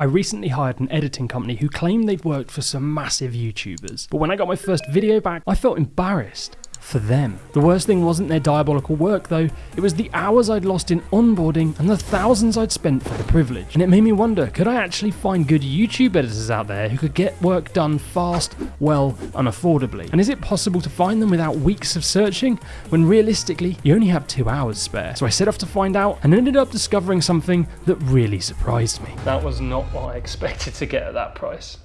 I recently hired an editing company who claimed they'd worked for some massive YouTubers, but when I got my first video back, I felt embarrassed for them. The worst thing wasn't their diabolical work though, it was the hours I'd lost in onboarding and the thousands I'd spent for the privilege. And it made me wonder, could I actually find good YouTube editors out there who could get work done fast, well, and affordably? And is it possible to find them without weeks of searching, when realistically, you only have two hours spare? So I set off to find out and ended up discovering something that really surprised me. That was not what I expected to get at that price.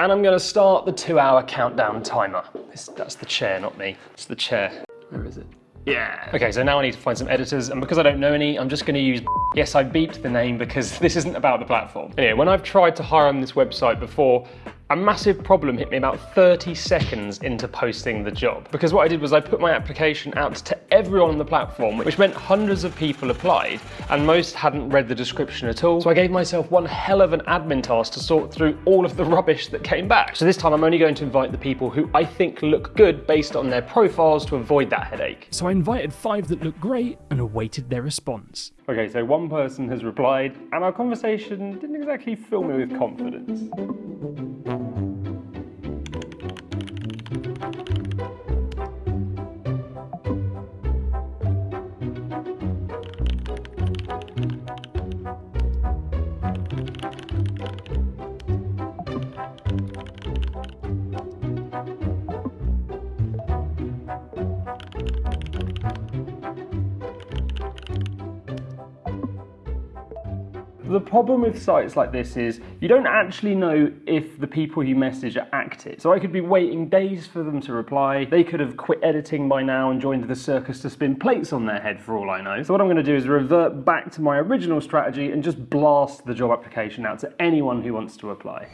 And I'm going to start the two hour countdown timer. This, that's the chair, not me. It's the chair. Where is it? Yeah. Okay, so now I need to find some editors, and because I don't know any, I'm just going to use. Yes, I beeped the name because this isn't about the platform. Anyway, when I've tried to hire on this website before, a massive problem hit me about 30 seconds into posting the job. Because what I did was I put my application out to everyone on the platform, which meant hundreds of people applied, and most hadn't read the description at all. So I gave myself one hell of an admin task to sort through all of the rubbish that came back. So this time I'm only going to invite the people who I think look good based on their profiles to avoid that headache. So I invited five that looked great and awaited their response. Okay, so one person has replied, and our conversation didn't exactly fill me with confidence. The problem with sites like this is you don't actually know if the people you message are active. So I could be waiting days for them to reply. They could have quit editing by now and joined the circus to spin plates on their head for all I know. So what I'm going to do is revert back to my original strategy and just blast the job application out to anyone who wants to apply.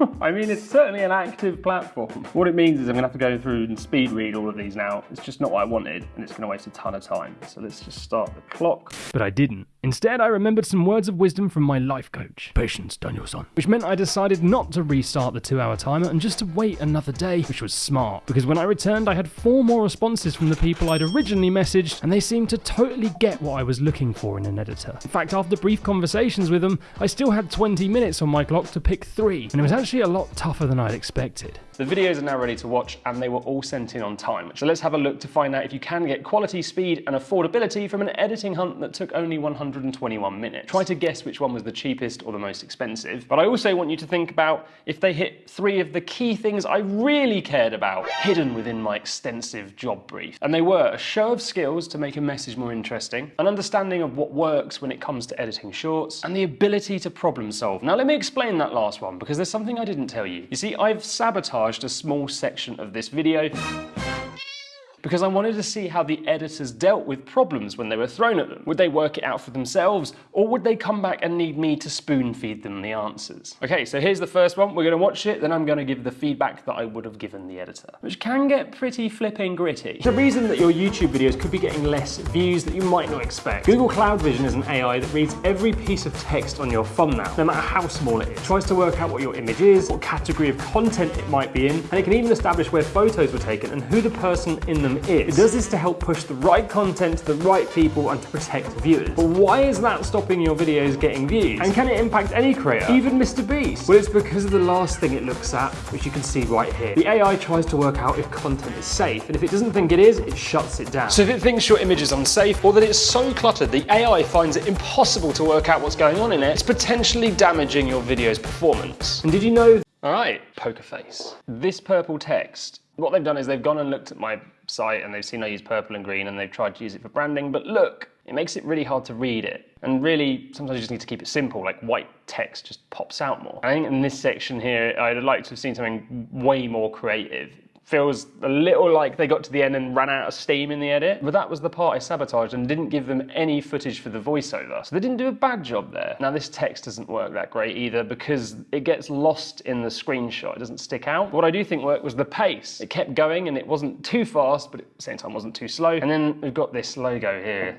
I mean, it's certainly an active platform. What it means is I'm gonna have to go through and speed read all of these now. It's just not what I wanted, and it's gonna waste a ton of time. So let's just start the clock. But I didn't. Instead, I remembered some words of wisdom from my life coach, Patience Danielson, which meant I decided not to restart the two hour timer and just to wait another day, which was smart, because when I returned, I had four more responses from the people I'd originally messaged, and they seemed to totally get what I was looking for in an editor. In fact, after brief conversations with them, I still had 20 minutes on my clock to pick three, and it was actually a lot tougher than I'd expected. The videos are now ready to watch and they were all sent in on time. So let's have a look to find out if you can get quality, speed and affordability from an editing hunt that took only 121 minutes. Try to guess which one was the cheapest or the most expensive. But I also want you to think about if they hit three of the key things I really cared about hidden within my extensive job brief. And they were a show of skills to make a message more interesting, an understanding of what works when it comes to editing shorts, and the ability to problem solve. Now let me explain that last one because there's something I didn't tell you. You see, I've sabotaged a small section of this video because I wanted to see how the editors dealt with problems when they were thrown at them. Would they work it out for themselves, or would they come back and need me to spoon feed them the answers? Okay, so here's the first one. We're gonna watch it, then I'm gonna give the feedback that I would have given the editor, which can get pretty flipping gritty. The reason that your YouTube videos could be getting less views that you might not expect. Google Cloud Vision is an AI that reads every piece of text on your thumbnail, no matter how small it is. It tries to work out what your image is, what category of content it might be in, and it can even establish where photos were taken and who the person in them is. It does this to help push the right content to the right people and to protect viewers. But why is that stopping your videos getting views? And can it impact any creator, even Mr. Beast? Well, it's because of the last thing it looks at, which you can see right here. The AI tries to work out if content is safe, and if it doesn't think it is, it shuts it down. So if it thinks your image is unsafe, or that it's so cluttered, the AI finds it impossible to work out what's going on in it, it's potentially damaging your video's performance. And did you know all right, poker face. This purple text, what they've done is they've gone and looked at my site and they've seen I use purple and green and they've tried to use it for branding, but look, it makes it really hard to read it. And really, sometimes you just need to keep it simple, like white text just pops out more. I think in this section here, I'd like to have seen something way more creative feels a little like they got to the end and ran out of steam in the edit. But that was the part I sabotaged and didn't give them any footage for the voiceover. So they didn't do a bad job there. Now this text doesn't work that great either because it gets lost in the screenshot. It doesn't stick out. What I do think worked was the pace. It kept going and it wasn't too fast, but at the same time wasn't too slow. And then we've got this logo here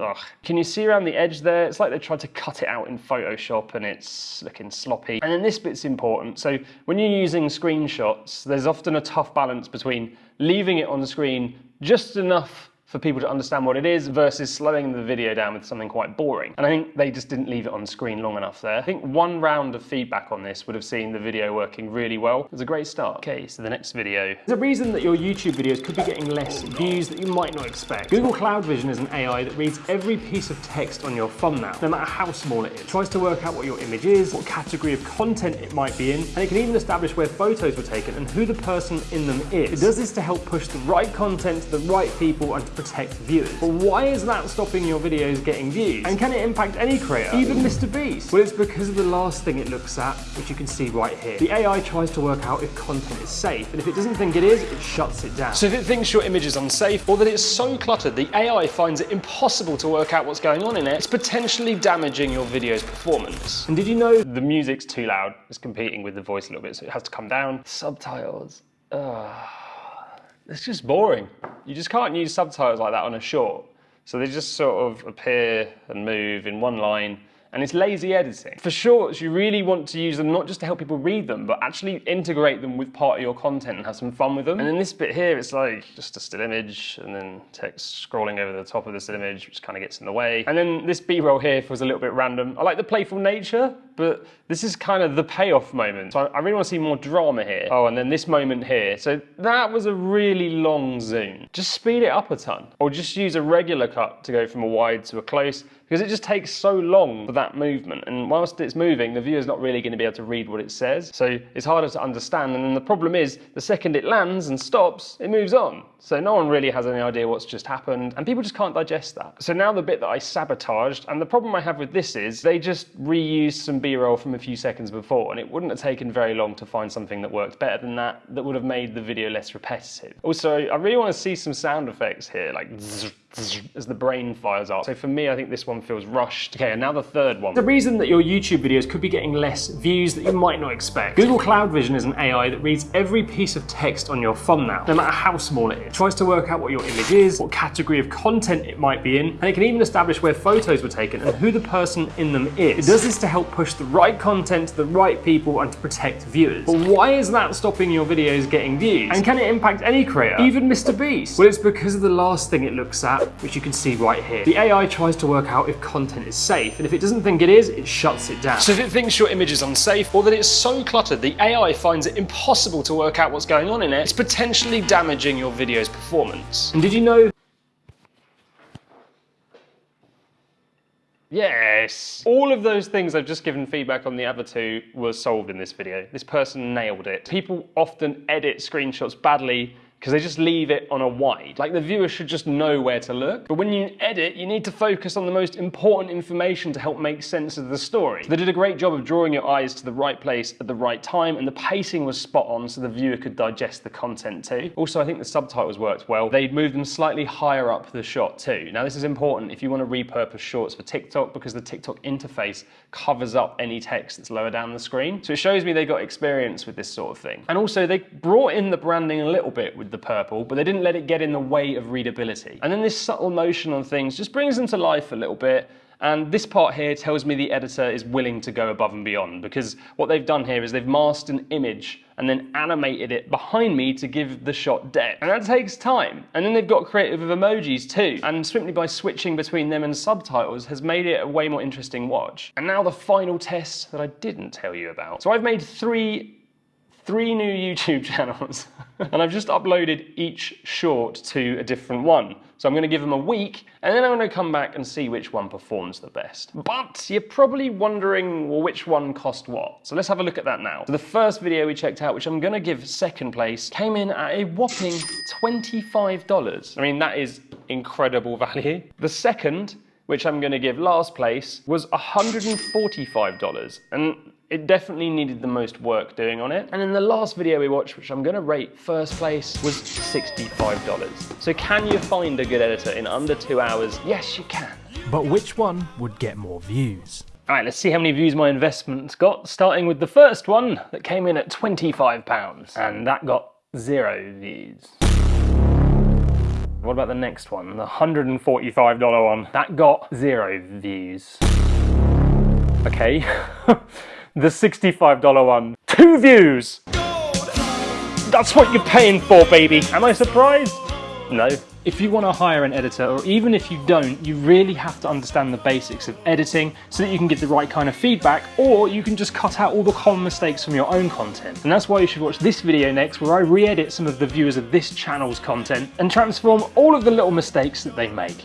Ugh. Can you see around the edge there? It's like they tried to cut it out in Photoshop and it's looking sloppy. And then this bit's important. So when you're using screenshots, there's often a tough balance between leaving it on the screen just enough for people to understand what it is versus slowing the video down with something quite boring. And I think they just didn't leave it on screen long enough there. I think one round of feedback on this would have seen the video working really well. It was a great start. Okay, so the next video. There's a reason that your YouTube videos could be getting less views that you might not expect. Google Cloud Vision is an AI that reads every piece of text on your thumbnail, no matter how small it is. It tries to work out what your image is, what category of content it might be in, and it can even establish where photos were taken and who the person in them is. It does this to help push the right content to the right people and to protect viewers. But why is that stopping your videos getting views? And can it impact any creator, even Mr. Beast? Well, it's because of the last thing it looks at, which you can see right here. The AI tries to work out if content is safe, and if it doesn't think it is, it shuts it down. So if it thinks your image is unsafe, or that it's so cluttered the AI finds it impossible to work out what's going on in it, it's potentially damaging your video's performance. And did you know the music's too loud? It's competing with the voice a little bit, so it has to come down. Subtitles. Ugh. It's just boring. You just can't use subtitles like that on a short. So they just sort of appear and move in one line and it's lazy editing. For shorts, you really want to use them not just to help people read them, but actually integrate them with part of your content and have some fun with them. And in this bit here, it's like just a still image and then text scrolling over the top of the still image, which kind of gets in the way. And then this B-roll here feels a little bit random. I like the playful nature, but this is kind of the payoff moment. So I really want to see more drama here. Oh, and then this moment here. So that was a really long zoom. Just speed it up a ton, or just use a regular cut to go from a wide to a close because it just takes so long for that movement. And whilst it's moving, the viewer's not really going to be able to read what it says. So it's harder to understand. And then the problem is, the second it lands and stops, it moves on. So no one really has any idea what's just happened. And people just can't digest that. So now the bit that I sabotaged, and the problem I have with this is, they just reused some B-roll from a few seconds before. And it wouldn't have taken very long to find something that worked better than that, that would have made the video less repetitive. Also, I really want to see some sound effects here, like as the brain fires up. So for me, I think this one feels rushed. Okay, and now the third one. The reason that your YouTube videos could be getting less views that you might not expect. Google Cloud Vision is an AI that reads every piece of text on your thumbnail, no matter how small it is. It tries to work out what your image is, what category of content it might be in, and it can even establish where photos were taken and who the person in them is. It does this to help push the right content to the right people and to protect viewers. But why is that stopping your videos getting views? And can it impact any creator, even Mr. Beast? Well, it's because of the last thing it looks at, which you can see right here. The AI tries to work out if content is safe, and if it doesn't think it is, it shuts it down. So if it thinks your image is unsafe, or that it's so cluttered the AI finds it impossible to work out what's going on in it, it's potentially damaging your video's performance. And did you know Yes. All of those things I've just given feedback on the other two were solved in this video. This person nailed it. People often edit screenshots badly because they just leave it on a wide. Like the viewer should just know where to look. But when you edit, you need to focus on the most important information to help make sense of the story. They did a great job of drawing your eyes to the right place at the right time, and the pacing was spot on so the viewer could digest the content too. Also, I think the subtitles worked well. They'd moved them slightly higher up the shot too. Now this is important if you want to repurpose shorts for TikTok because the TikTok interface covers up any text that's lower down the screen. So it shows me they got experience with this sort of thing. And also they brought in the branding a little bit with the purple, but they didn't let it get in the way of readability. And then this subtle motion on things just brings them to life a little bit. And this part here tells me the editor is willing to go above and beyond because what they've done here is they've masked an image and then animated it behind me to give the shot depth. And that takes time. And then they've got creative with emojis too. And simply by switching between them and subtitles has made it a way more interesting watch. And now the final test that I didn't tell you about. So I've made three three new YouTube channels and I've just uploaded each short to a different one. So I'm going to give them a week and then I'm to come back and see which one performs the best. But you're probably wondering, well, which one cost what? So let's have a look at that now. So the first video we checked out, which I'm going to give second place, came in at a whopping $25. I mean, that is incredible value. The second, which I'm going to give last place, was $145. And it definitely needed the most work doing on it. And in the last video we watched, which I'm gonna rate first place, was $65. So can you find a good editor in under two hours? Yes, you can. But which one would get more views? All right, let's see how many views my investment got, starting with the first one that came in at £25, and that got zero views. What about the next one, the $145 one? That got zero views. Okay. the $65 one. Two views! That's what you're paying for, baby. Am I surprised? No. If you want to hire an editor, or even if you don't, you really have to understand the basics of editing so that you can get the right kind of feedback, or you can just cut out all the common mistakes from your own content. And that's why you should watch this video next, where I re-edit some of the viewers of this channel's content and transform all of the little mistakes that they make.